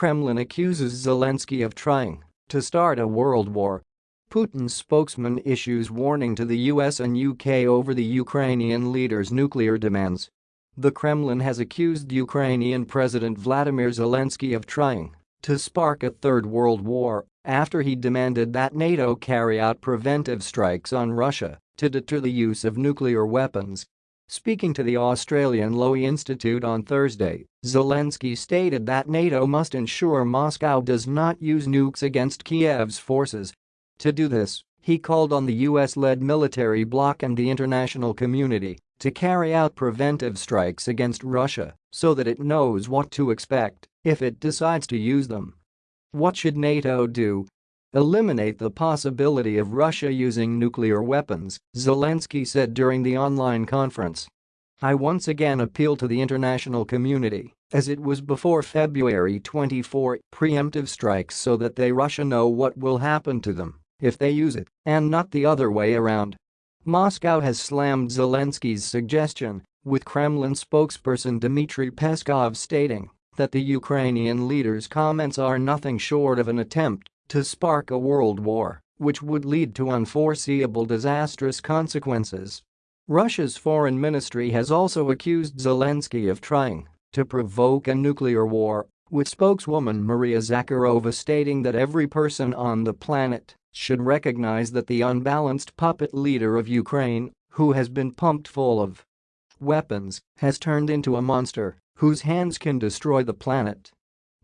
Kremlin accuses Zelensky of trying to start a world war. Putin's spokesman issues warning to the US and UK over the Ukrainian leader's nuclear demands. The Kremlin has accused Ukrainian President Vladimir Zelensky of trying to spark a third world war after he demanded that NATO carry out preventive strikes on Russia to deter the use of nuclear weapons. Speaking to the Australian Lowy Institute on Thursday, Zelensky stated that NATO must ensure Moscow does not use nukes against Kiev's forces. To do this, he called on the US-led military bloc and the international community to carry out preventive strikes against Russia so that it knows what to expect if it decides to use them. What should NATO do? Eliminate the possibility of Russia using nuclear weapons, Zelensky said during the online conference. I once again appeal to the international community, as it was before February 24, preemptive strikes so that they Russia know what will happen to them if they use it, and not the other way around. Moscow has slammed Zelensky's suggestion, with Kremlin spokesperson Dmitry Peskov stating that the Ukrainian leader's comments are nothing short of an attempt to spark a world war, which would lead to unforeseeable disastrous consequences. Russia's foreign ministry has also accused Zelensky of trying to provoke a nuclear war, with spokeswoman Maria Zakharova stating that every person on the planet should recognize that the unbalanced puppet leader of Ukraine, who has been pumped full of weapons, has turned into a monster whose hands can destroy the planet.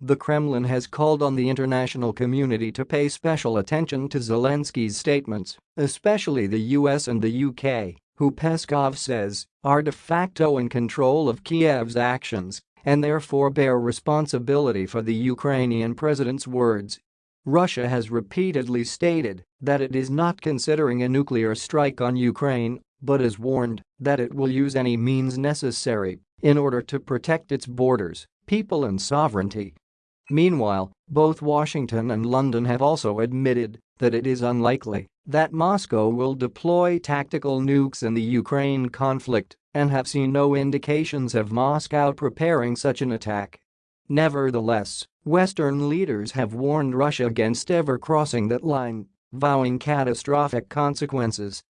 The Kremlin has called on the international community to pay special attention to Zelensky's statements, especially the US and the UK, who Peskov says are de facto in control of Kiev's actions and therefore bear responsibility for the Ukrainian president's words Russia has repeatedly stated that it is not considering a nuclear strike on Ukraine, but has warned that it will use any means necessary in order to protect its borders, people and sovereignty. Meanwhile, both Washington and London have also admitted that it is unlikely that Moscow will deploy tactical nukes in the Ukraine conflict and have seen no indications of Moscow preparing such an attack. Nevertheless, Western leaders have warned Russia against ever crossing that line, vowing catastrophic consequences